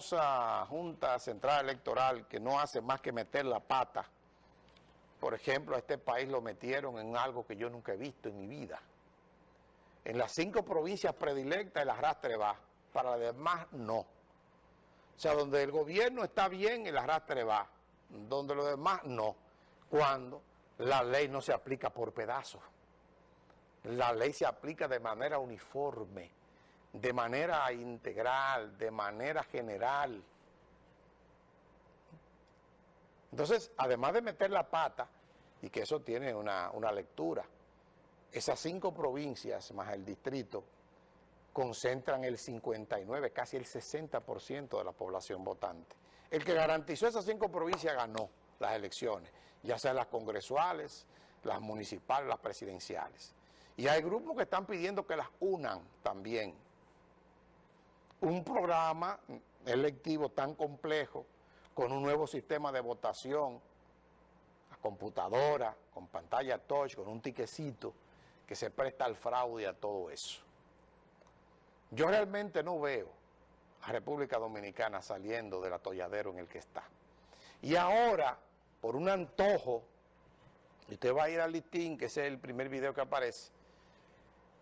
famosa Junta Central Electoral que no hace más que meter la pata, por ejemplo, a este país lo metieron en algo que yo nunca he visto en mi vida. En las cinco provincias predilectas el arrastre va, para las demás no. O sea, donde el gobierno está bien, el arrastre va, donde los demás no. Cuando la ley no se aplica por pedazos. La ley se aplica de manera uniforme de manera integral, de manera general. Entonces, además de meter la pata, y que eso tiene una, lectura, esas cinco provincias más el distrito concentran el 59, casi el 60% de la población votante. El que garantizó esas cinco provincias ganó las elecciones, ya sean las congresuales, las municipales, las presidenciales. Y hay grupos que están pidiendo que las unan también, un programa electivo tan complejo, con un nuevo sistema de votación, a computadora, con pantalla touch, con un tiquecito, que se presta al fraude y a todo eso. Yo realmente no veo a República Dominicana saliendo del atolladero en el que está. Y ahora, por un antojo, usted va a ir al listín, que es el primer video que aparece,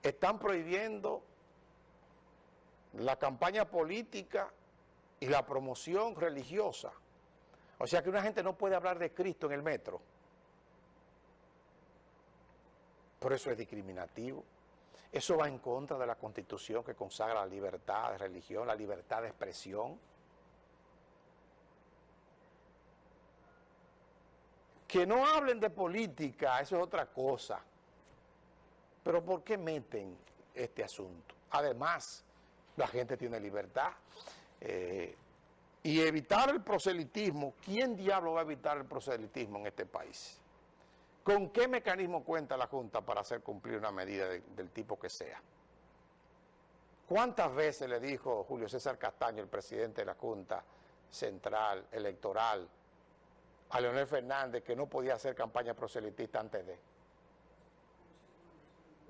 están prohibiendo la campaña política y la promoción religiosa. O sea que una gente no puede hablar de Cristo en el metro. Por eso es discriminativo. Eso va en contra de la Constitución que consagra la libertad de religión, la libertad de expresión. Que no hablen de política, eso es otra cosa. Pero ¿por qué meten este asunto? Además, la gente tiene libertad. Eh, y evitar el proselitismo, ¿quién diablo va a evitar el proselitismo en este país? ¿Con qué mecanismo cuenta la Junta para hacer cumplir una medida del tipo que sea? ¿Cuántas veces le dijo Julio César Castaño, el presidente de la Junta Central Electoral, a Leonel Fernández que no podía hacer campaña proselitista antes de?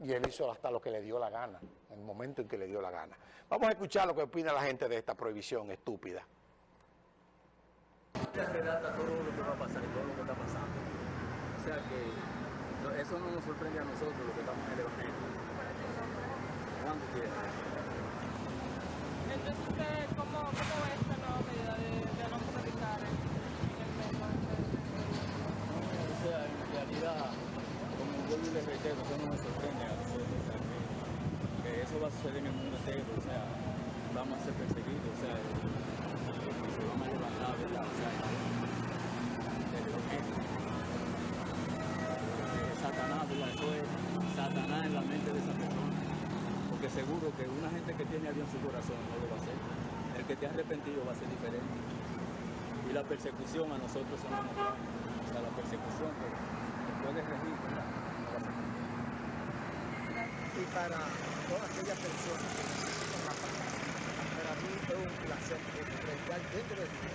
Y él hizo hasta lo que le dio la gana, en el momento en que le dio la gana. Vamos a escuchar lo que opina la gente de esta prohibición estúpida. relata todo lo que va a pasar y todo lo que está pasando. O sea que eso no nos sorprende a nosotros, lo que estamos en el Evangelio. Cuando quiera. Entonces, ¿cómo, cómo ve esta nueva medida de, de no en el metro? O sea, en realidad como vuelvo y les reitero, eso no me sorprende a nosotros, o sea, a suceder en el mundo entero, o sea, vamos a ser perseguidos, o sea, se van a levantar, ¿verdad? O sea, Satanás, ¿verdad? Eso es Satanás en la mente de esa persona, porque seguro que una gente que tiene a Dios en su corazón no lo va a hacer, el que te ha arrepentido va a ser diferente, y la persecución a nosotros son los o sea, la persecución que puede regir, y para todas aquellas personas que necesitan la palabra. Para mí es un placer predicar dentro de Dios.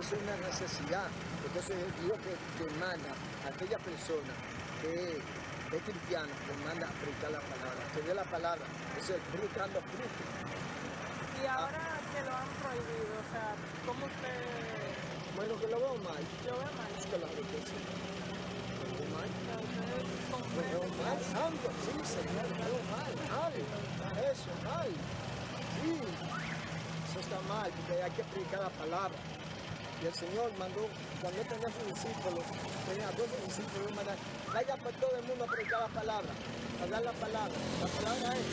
Es una necesidad. Entonces Dios que demanda a aquella persona que es cristiana, manda a predicar la palabra, que dé la palabra, es el fruto fruto. Y ahora que lo han prohibido, o sea, ¿cómo usted...? Bueno, que lo veo mal. Yo veo mal. Es que riqueza mal. Veo mal, santo, sí, señor, mal, mal. Eso, mal. Sí, eso está mal, porque hay que predicar la palabra. Y el Señor mandó, cuando tenía sus discípulos, tenía dos discípulos, mandar, vaya por todo el mundo a predicar la palabra, a dar la palabra. La palabra es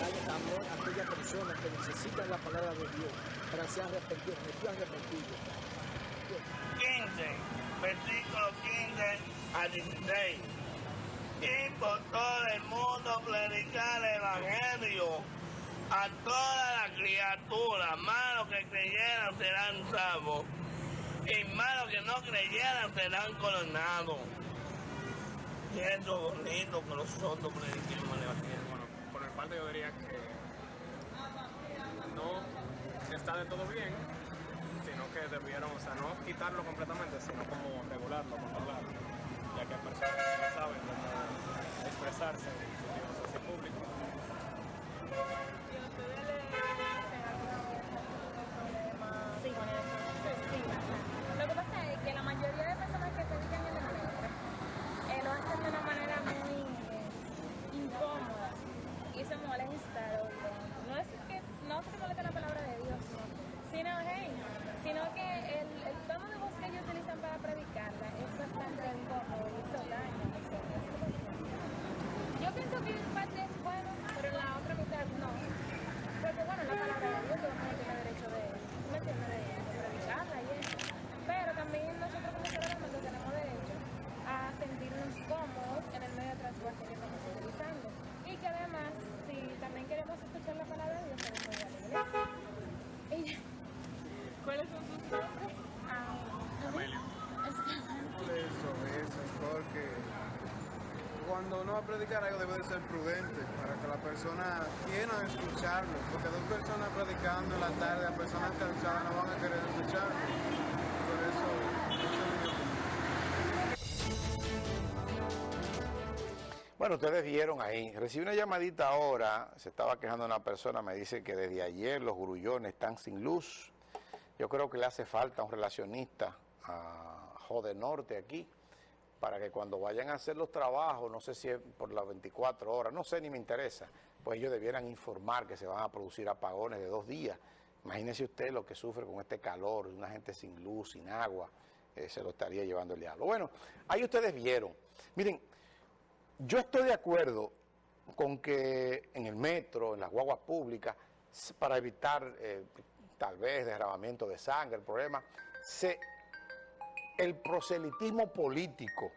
darle amor a aquellas personas que necesitan la palabra de Dios para ser arrepentidos, arrepentidos. 15, versículo 15 a 16. Y por todo el mundo predicar el Evangelio a todas las criaturas, malos que creyeran serán salvos, y malos que no creyeran serán coronados. Y eso bonito que nosotros prediquemos el Evangelio. Bueno, por mi parte yo diría que no está de todo bien, sino que debieron, o sea, no quitarlo completamente, sino como regularlo, controlarlo ya que hay personas que no saben cómo expresarse en su libros público. ¿Y a ustedes les hacen alguna vez algún problema sí. con? Sí. Lo que pasa es que la mayoría de personas que se dedican en el negocio lo hacen de una manera muy incómoda y se molesta. No es que no se molesta la palabra de Dios, sino, hey, sino que el, el tono de voz que ellos utilizan para predicarla es bastante incómodo. Cuando uno va a predicar algo debe de ser prudente para que la persona quiera escucharlo, porque dos personas predicando en la tarde, a personas cansadas no van a querer escucharlo. Por eso, esa es mi opinión. Bueno, ustedes vieron ahí, recibí una llamadita ahora, se estaba quejando una persona, me dice que desde ayer los grullones están sin luz. Yo creo que le hace falta un relacionista a Jode Norte aquí, para que cuando vayan a hacer los trabajos, no sé si es por las 24 horas, no sé ni me interesa, pues ellos debieran informar que se van a producir apagones de dos días. Imagínese usted lo que sufre con este calor, una gente sin luz, sin agua, eh, se lo estaría llevando el diablo. Bueno, ahí ustedes vieron. Miren, yo estoy de acuerdo con que en el metro, en las guaguas públicas, para evitar eh, tal vez derramamiento de sangre, el problema, se, el proselitismo político